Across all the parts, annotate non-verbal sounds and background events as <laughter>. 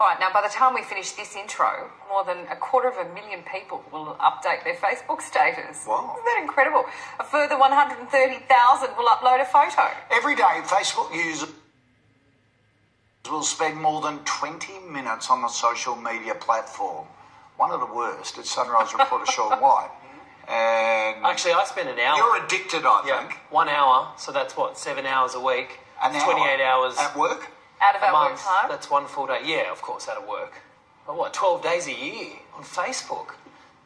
All right, now by the time we finish this intro, more than a quarter of a million people will update their Facebook status. Wow. Isn't that incredible? A further 130,000 will upload a photo. Every day, Facebook users will spend more than 20 minutes on the social media platform. One of the worst is Sunrise reporter <laughs> Sean White. And Actually, I spend an hour. you're addicted, I yeah, think. one hour. So that's what seven hours a week. An hour 28 hours at work. Out of a our work month. time. That's one full day. Yeah, of course, out of work. But what? 12 days a year on Facebook.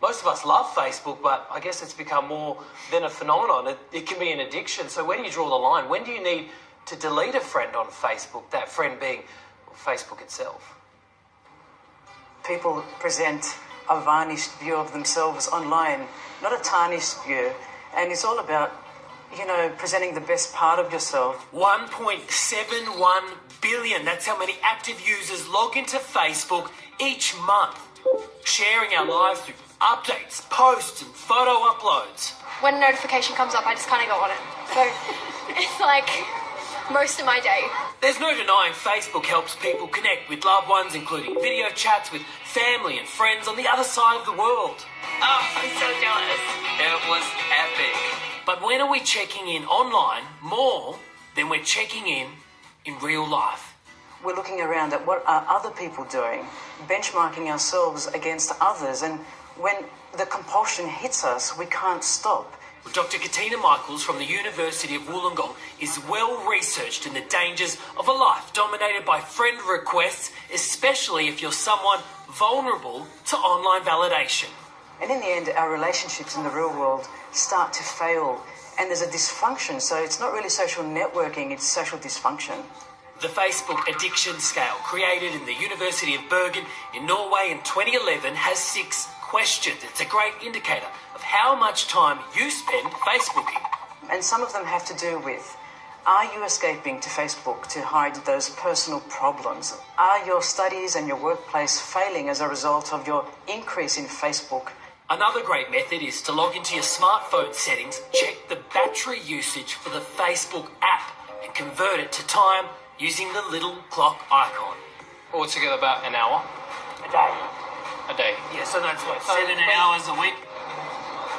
Most of us love Facebook, but I guess it's become more than a phenomenon. It, it can be an addiction. So where do you draw the line? When do you need to delete a friend on Facebook? That friend being Facebook itself. people present a varnished view of themselves online, not a tarnished view. And it's all about, you know, presenting the best part of yourself. 1.71 billion. That's how many active users log into Facebook each month, sharing our lives through updates, posts, and photo uploads. when a notification comes up, I just kind of go on it. So <laughs> it's like most of my day. There's no denying Facebook helps people connect with loved ones, including video chats with family and friends on the other side of the world. Oh, I'm so jealous. When are we checking in online more than we're checking in in real life? We're looking around at what are other people doing, benchmarking ourselves against others. And when the compulsion hits us, we can't stop. Dr. Katina Michaels from the University of Wollongong is well researched in the dangers of a life dominated by friend requests, especially if you're someone vulnerable to online validation. And in the end, our relationships in the real world start to fail. And there's a dysfunction. So it's not really social networking, it's social dysfunction. The Facebook addiction scale, created in the University of Bergen in Norway in 2011, has six questions. It's a great indicator of how much time you spend Facebooking. And some of them have to do with are you escaping to Facebook to hide those personal problems? Are your studies and your workplace failing as a result of your increase in Facebook? Another great method is to log into your smartphone settings, check the battery usage for the Facebook app, and convert it to time using the little clock icon. Altogether about an hour A day. a day. Yeah, so that's what, So seven wait. hours a week?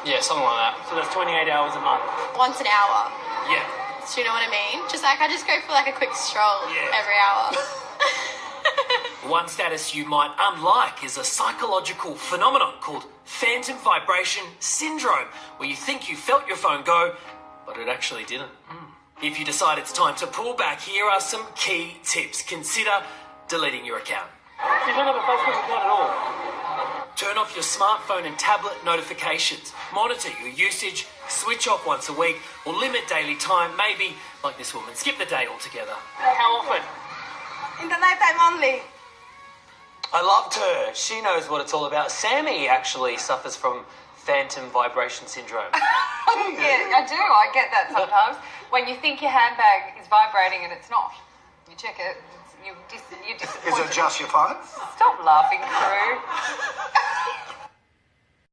Yeah, something like that. So that's 28 hours a month. Once an hour. Yeah. Do you know what I mean? Just like I just go for like a quick stroll Yeah. every hour. <laughs> One status you might unlike is a psychological phenomenon called phantom vibration syndrome, where you think you felt your phone go, but it actually didn't. Hmm. If you decide it's time to pull back, here are some key tips. Consider deleting your account. You don't have a Facebook account at all. Turn off your smartphone and tablet notifications. Monitor your usage, switch off once a week, or limit daily time. Maybe, like this woman, skip the day altogether. How often? In the nighttime only. I loved her. She knows what it's all about. Sammy actually suffers from phantom vibration syndrome. <laughs> Yeah, I do. I get that sometimes. when you think your handbag is vibrating and it's not, you check it. You dis- you're Is it just your phone? Stop laughing, crew. <laughs>